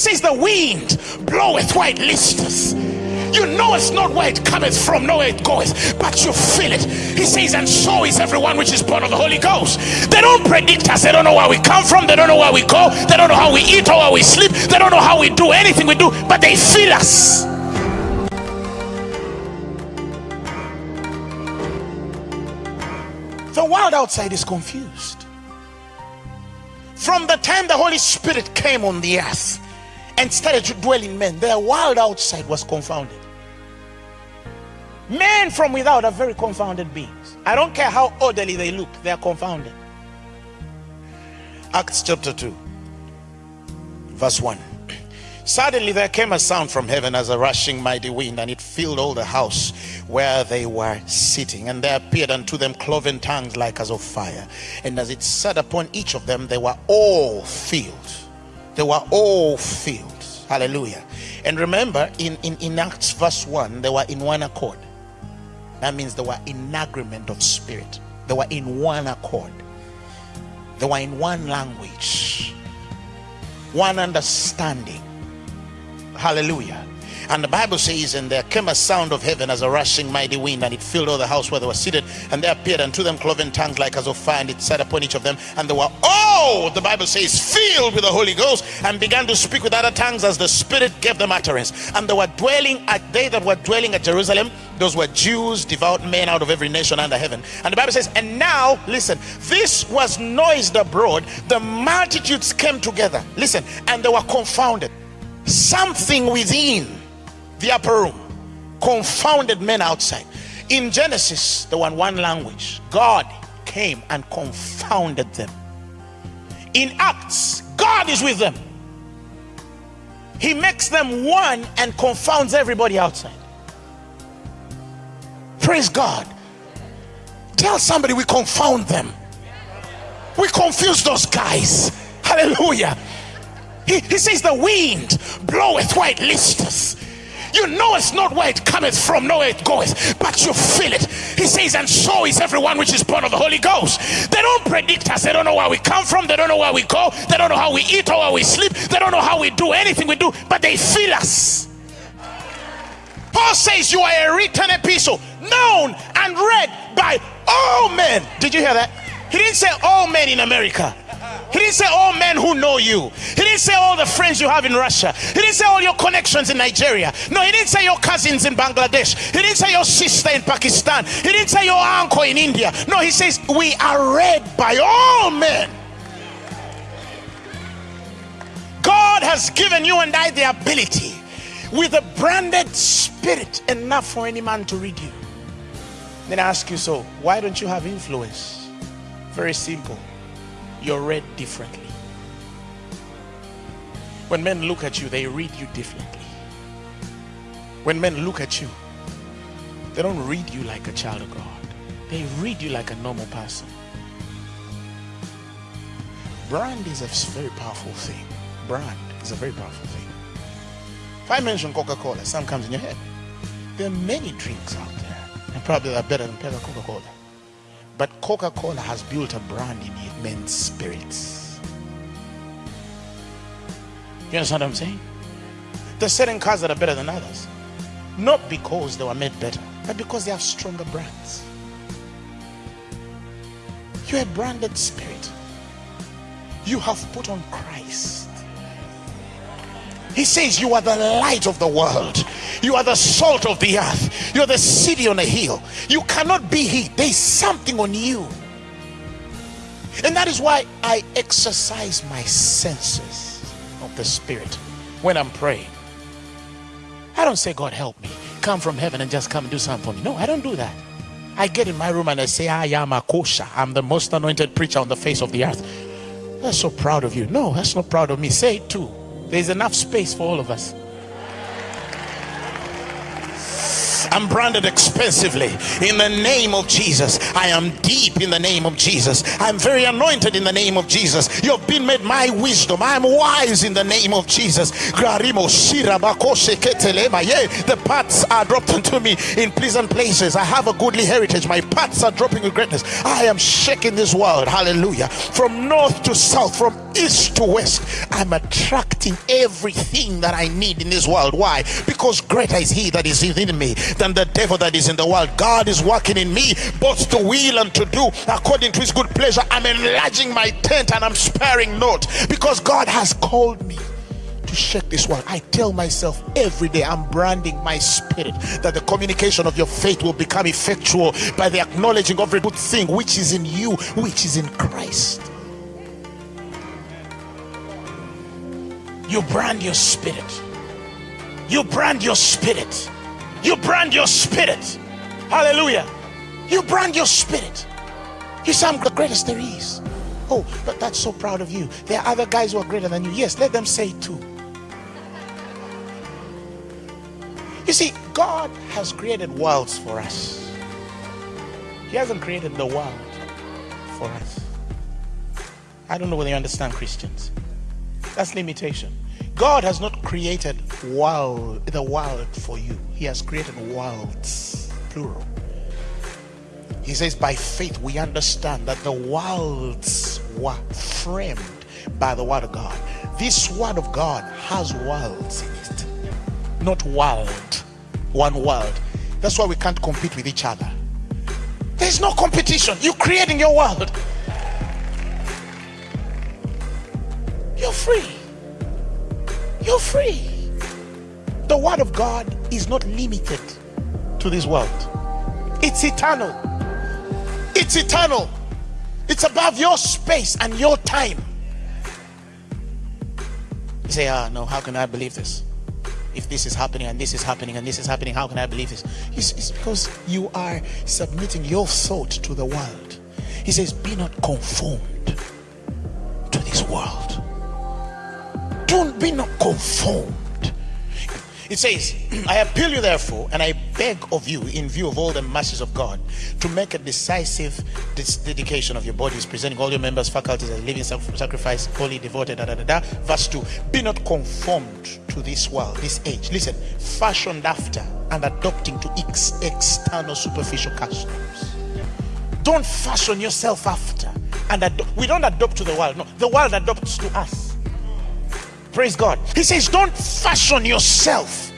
says, The wind bloweth where it listeth. You know it's not where it cometh from, nor where it goeth, but you feel it. He says, And so is everyone which is born of the Holy Ghost. They don't predict us, they don't know where we come from, they don't know where we go, they don't know how we eat or how we sleep, they don't know how we do anything we do, but they feel us. The world outside is confused. From the time the Holy Spirit came on the earth and started to dwell in men, the world outside was confounded. Men from without are very confounded beings. I don't care how orderly they look, they are confounded. Acts chapter 2, verse 1. Suddenly there came a sound from heaven as a rushing mighty wind, and it filled all the house where they were sitting. And there appeared unto them cloven tongues like as of fire. And as it sat upon each of them, they were all filled. They were all filled. Hallelujah. And remember, in, in, in Acts verse 1, they were in one accord. That means they were in agreement of spirit. They were in one accord. They were in one language, one understanding Hallelujah. And the Bible says, And there came a sound of heaven as a rushing mighty wind, and it filled all the house where they were seated. And there appeared unto them cloven tongues like as of fire, and it sat upon each of them. And they were all, the Bible says, filled with the Holy Ghost, and began to speak with other tongues as the Spirit gave them utterance. And they were dwelling at they that were dwelling at Jerusalem. Those were Jews, devout men out of every nation under heaven. And the Bible says, And now, listen, this was noised abroad. The multitudes came together. Listen, and they were confounded something within the upper room confounded men outside. In genesis the one one language god came and confounded them. In acts god is with them. He makes them one and confounds everybody outside. Praise god. Tell somebody we confound them. We confuse those guys. Hallelujah. He, he says, The wind bloweth where it listeth. You know it's not where it cometh from, nor where it goeth, but you feel it. He says, and so is everyone which is born of the Holy Ghost. They don't predict us, they don't know where we come from, they don't know where we go, they don't know how we eat or where we sleep, they don't know how we do anything we do, but they feel us. Paul says, You are a written epistle, known and read by all men. Did you hear that? He didn't say all men in America. He didn't say all men who know you. He didn't say all the friends you have in Russia. He didn't say all your connections in Nigeria. No, he didn't say your cousins in Bangladesh. He didn't say your sister in Pakistan. He didn't say your uncle in India. No, he says we are read by all men. God has given you and I the ability with a branded spirit enough for any man to read you. Then I ask you, so why don't you have influence? Very simple you're read differently. When men look at you, they read you differently. When men look at you, they don't read you like a child of God. They read you like a normal person. Brand is a very powerful thing. Brand is a very powerful thing. If I mention Coca-Cola, some comes in your head. There are many drinks out there, and probably they're better than Coca-Cola. But Coca Cola has built a brand in men's spirits. You understand what I'm saying? There's certain cars that are better than others. Not because they were made better, but because they have stronger brands. You're a branded spirit. You have put on Christ. He says, You are the light of the world. You are the salt of the earth. You're the city on a hill. You cannot be hid. There's something on you. And that is why I exercise my senses of the Spirit when I'm praying. I don't say, God, help me. Come from heaven and just come and do something for me. No, I don't do that. I get in my room and I say, ah, I am a kosher. I'm the most anointed preacher on the face of the earth. That's so proud of you. No, that's not proud of me. Say it too. There's enough space for all of us. I'm branded expensively in the name of Jesus. I am deep in the name of Jesus. I'm very anointed in the name of Jesus. You've been made my wisdom. I'm wise in the name of Jesus. The paths are dropped unto me in pleasant places. I have a goodly heritage. My paths are dropping with greatness. I am shaking this world. Hallelujah. From north to south, from east to west, I'm attracting everything that I need in this world. Why? Because greater is He that is within me than the devil that is in the world. God is working in me both to will and to do according to His good pleasure. I'm enlarging my tent and I'm sparing not because God has called me to shake this world. I tell myself every day, I'm branding my spirit that the communication of your faith will become effectual by the acknowledging of every good thing which is in you, which is in Christ. You brand your spirit. You brand your spirit. You brand your spirit. Hallelujah. You brand your spirit. You say, I'm the greatest there is. Oh, but that's so proud of you. There are other guys who are greater than you. Yes, let them say it too. You see, God has created worlds for us. He hasn't created the world for us. I don't know whether you understand Christians. That's limitation. God has not created world, the world for you. He has created worlds, plural. He says, by faith we understand that the worlds were framed by the word of God. This word of God has worlds in it not world. One world. That's why we can't compete with each other. There's no competition. You're creating your world. You're free. You're free. The word of God is not limited to this world. It's eternal. It's eternal. It's above your space and your time. You say, ah, no, how can I believe this? if this is happening and this is happening and this is happening, how can I believe this? It's, it's because you are submitting your thought to the world. He says, Be not conformed to this world. Don't be not conformed it says, I appeal you therefore, and I beg of you, in view of all the mercies of God, to make a decisive dedication of your bodies, presenting all your members, faculties as living sacrifice, holy, devoted, da, da, da, da. Verse 2 Be not conformed to this world, this age. Listen, fashioned after and adopting to ex- external superficial customs. Don't fashion yourself after and we don't adopt to the world. No, the world adopts to us. Praise God. He says, Don't fashion yourself.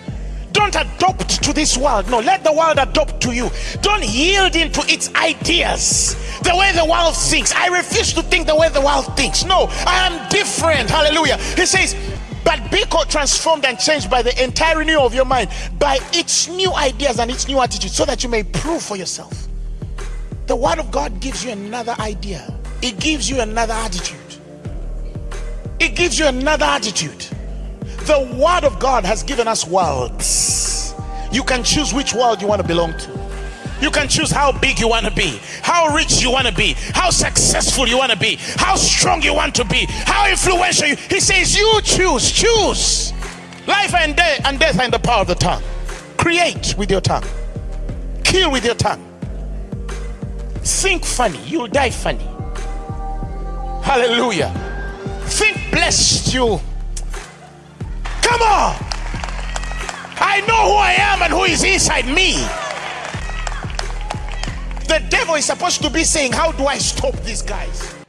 Don't adopt to this world. No, let the world adopt to you. Don't yield into its ideas, the way the world thinks. I refuse to think the way the world thinks. No, I am different. Hallelujah. He says, but be transformed and changed by the entire renewal of your mind, by its new ideas and its new attitude, so that you may prove for yourself. The word of God gives you another idea, it gives you another attitude. It gives you another attitude. The Word of God has given us worlds. You can choose which world you want to belong to. You can choose how big you want to be, how rich you want to be, how successful you want to be, how strong you want to be, how influential you. He says, You choose, choose. Life and, death and death are in the power of the tongue. Create with your tongue, kill with your tongue. Think funny, you'll die funny. Hallelujah think blessed you. Come on. I know who I am and who is inside me. The devil is supposed to be saying, How do I stop these guys?